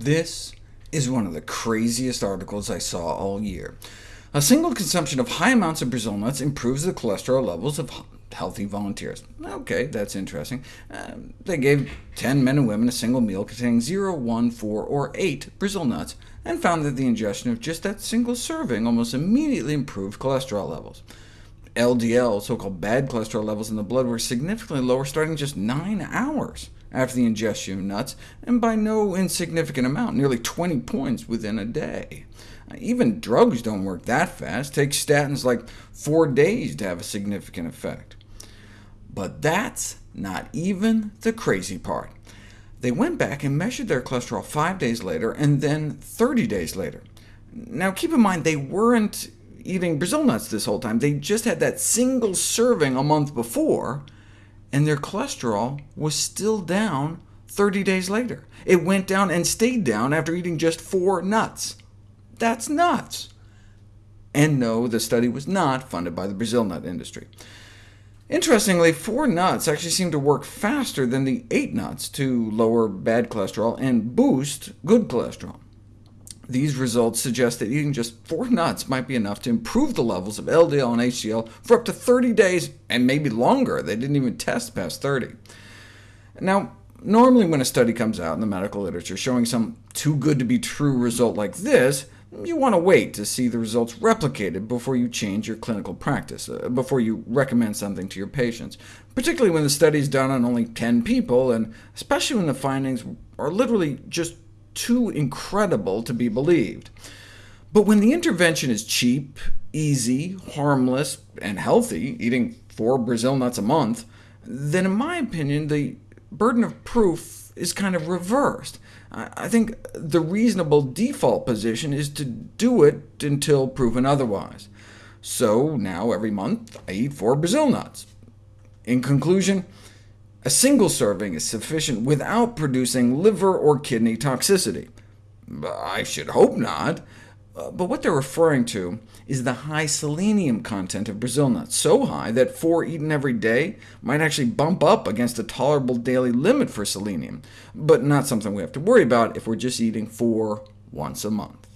This is one of the craziest articles I saw all year. A single consumption of high amounts of Brazil nuts improves the cholesterol levels of healthy volunteers. OK, that's interesting. Uh, they gave 10 men and women a single meal containing 0, 1, 4, or 8 Brazil nuts, and found that the ingestion of just that single serving almost immediately improved cholesterol levels. LDL, so-called bad cholesterol levels in the blood, were significantly lower starting just 9 hours after the ingestion of nuts, and by no insignificant amount, nearly 20 points within a day. Even drugs don't work that fast. Take statins like four days to have a significant effect. But that's not even the crazy part. They went back and measured their cholesterol five days later, and then 30 days later. Now keep in mind, they weren't eating Brazil nuts this whole time. They just had that single serving a month before, and their cholesterol was still down 30 days later. It went down and stayed down after eating just four nuts. That's nuts! And no, the study was not funded by the Brazil nut industry. Interestingly, four nuts actually seem to work faster than the eight nuts to lower bad cholesterol and boost good cholesterol. These results suggest that eating just four nuts might be enough to improve the levels of LDL and HDL for up to 30 days, and maybe longer. They didn't even test past 30. Now, normally when a study comes out in the medical literature showing some too-good-to-be-true result like this, you want to wait to see the results replicated before you change your clinical practice, uh, before you recommend something to your patients, particularly when the study is done on only 10 people, and especially when the findings are literally just too incredible to be believed. But when the intervention is cheap, easy, harmless, and healthy, eating four Brazil nuts a month, then in my opinion, the burden of proof is kind of reversed. I think the reasonable default position is to do it until proven otherwise. So now every month I eat four Brazil nuts. In conclusion, a single serving is sufficient without producing liver or kidney toxicity. I should hope not. Uh, but what they're referring to is the high selenium content of Brazil nuts, so high that four eaten every day might actually bump up against a tolerable daily limit for selenium, but not something we have to worry about if we're just eating four once a month.